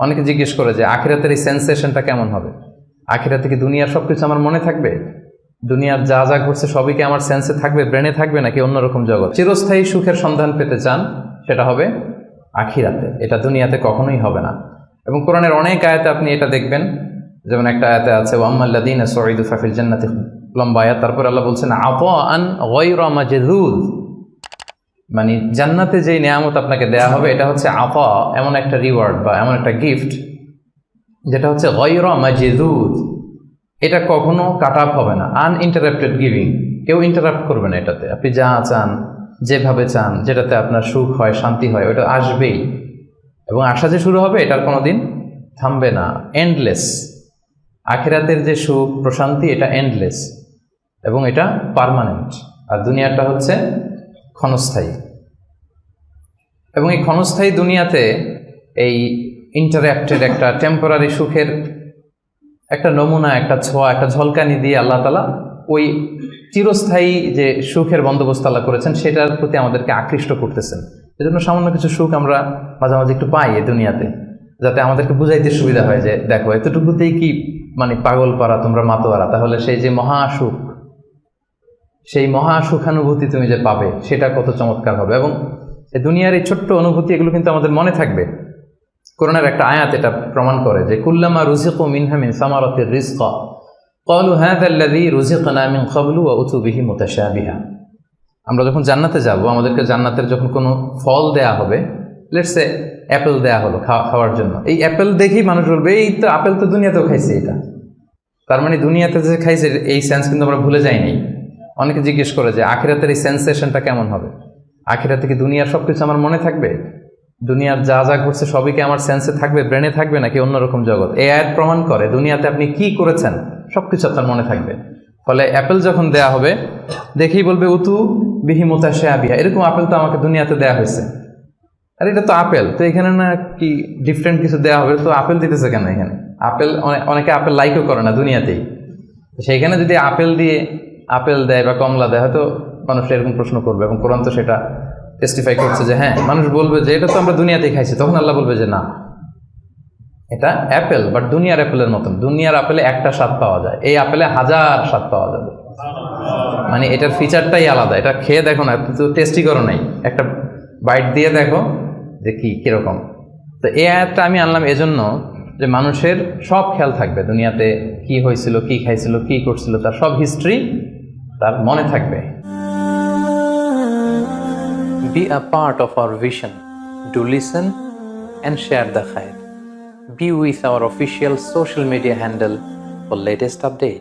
অনেকে জিজ্ঞেস করে যে, আখিরাতের এই সেন্সেশনটা কেমন হবে? আখিরাতে কি দুনিয়ার সব কিছু আমার মনে থাকবে? দুনিয়ার যা যা ঘটছে সবই কি আমার সেন্সে থাকবে ব্রেনে থাকবে, নাকি অন্যরকম জগৎ? চিরস্থায়ী সুখের সন্ধান পেতে চান, সেটা হবে আখিরাতে। এটা দুনিয়াতে কখনোই হবে না। এবং কোরআনের অনেক আয়াতে আপনি এটা দেখবেন। যেমন একটা আয়াতে আছে ওয়াম্মাল্লাদিন সঈদু ফাফিল জান্নাতি লম্বা আয়াত। তারপর আল্লাহ বলছেন আপ আন ওয়াইরা মাজেদুদ মানে জান্নাতে যেই নিয়ামত আপনাকে দেয়া হবে, এটা হচ্ছে আফা, এমন একটা রিওয়ার্ড বা এমন একটা গিফট যেটা হচ্ছে গয়রা মাজেদুদ। এটা কখনো কাট আপ হবে না আনইন্টারাপ্টেড গিভিং কেউ ইন্টারাপ্ট করবে না এটাতে। আপনি যা চান, যেভাবে চান, যেটাতে আপনার সুখ হয়, শান্তি হয়, ওটা আসবেই। এবং আসা যে শুরু হবে, এটার কোনো দিন থামবে না। এন্ডলেস আখেরাতের যে সুখ, প্রশান্তি, এটা এন্ডলেস এবং এটা পারমানেন্ট আর দুনিয়াটা হচ্ছে ক্ষণস্থায়ী। এবং এই ক্ষণস্থায়ী দুনিয়াতে এই ইন্টারাক্টেড একটা টেম্পোরারি সুখের একটা নমুনা, একটা ছোঁয়া, একটা ঝলকানি দিয়ে আল্লাহ তালা ওই চিরস্থায়ী যে সুখের বন্দোবস্ত আল্লাহ করেছেন, সেটার প্রতি আমাদেরকে আকৃষ্ট করতেছেন। এজন্য সামান্য কিছু সুখ আমরা মাঝে মাঝে একটু পাই এই দুনিয়াতে, যাতে আমাদেরকে বুঝাইতে সুবিধা হয় যে, দেখো, এতটুকুতেই কি মানে পাগল পারা, তোমরা মাতোয়ারা, তাহলে সেই যে মহা সুখ, সেই মহা সুখানুভূতি তুমি যে পাবে, সেটা কত চমৎকার হবে। এবং দুনিয়ার এই ছোট্ট অনুভূতি, এগুলো কিন্তু আমাদের মনে থাকবে। করোনার একটা আয়াত এটা প্রমাণ করে যে, কুল্লামা রুজিকু মিনহা মিন সামারাতির রিজকা। ক্বালু হাযা আল্লাযী রুজিকনা মিন ক্বাবলু ওয়া উতু বিহি আমরা যখন জান্নাতে যাব, আমাদেরকে জান্নাতের যখন কোনো ফল দেয়া হবে লেটস অ্যাপেল দেয়া হলো খাওয়া- খাওয়ার জন্য, এই অ্যাপেল দেখেই মানুষ বলবে, এই তো আপেল তো দুনিয়াতেও খাইছে এটা। তার মানে দুনিয়াতে যে খাইছে, এই সেন্স কিন্তু আমরা ভুলে যাইনি। অনেকে জিজ্ঞেস করে যে, আখিরাতের এই সেন্সেশনটা কেমন হবে? আখিরাতে থেকে দুনিয়ার সবকিছু আমার মনে থাকবে? দুনিয়ার যা যা ঘটছে সবই কি আমার সেন্সে থাকবে ব্রেনে থাকবে, নাকি অন্যরকম জগৎ? এ আয়াত প্রমাণ করে দুনিয়াতে আপনি কি করেছেন সব কিছু আপনার মনে থাকবে। ফলে অ্যাপেল যখন দেয়া হবে, দেখেই বলবে, উতু বিহি মোতাশে আবিয়া এরকম আপেল তো আমাকে দুনিয়াতে দেয়া হয়েছে। আর এটা তো আপেল, তো এখানে না কি ডিফারেন্ট কিছু দেওয়া হবে? তো আপেল দিতেছে কেন এখানে? আপেল অনে- অনেকে আপেল লাইকও করে না দুনিয়াতেই। সেইখানে যদি আপেল দিয়ে, আপেল দেয় বা কমলা দেয়, হয়তো মানুষ এরকম প্রশ্ন করবে এবং কোরআন তো সেটা টেস্টিফাই করছে যে হ্যাঁ মানুষ বলবে যে এটা তো আমরা দুনিয়াতেই খাইছি, তখন আল্লাহ বলবে যে না। এটা অ্যাপেল বাট দুনিয়ার অ্যাপেলের মতন। দুনিয়ার আপেলে একটা স্বাদ পাওয়া যায়, এই আপেলে হাজার স্বাদ পাওয়া যাবে। মানে এটার ফিচারটাই আলাদা। এটা খেয়ে দেখো না তো টেস্টি করো নাই। একটা বাইট দিয়ে দেখো যে কি, কীরকম। তো এই আয়াতটা আমি আনলাম এজন্য যে মানুষের সব খেয়াল থাকবে, দুনিয়াতে কি হয়েছিল, কি খাইছিল, কি করছিল, তার সব হিস্ট্রি তার মনে থাকবে। Be a part of our vision. Do listen and share the khair. Be with our official social media handle for latest update.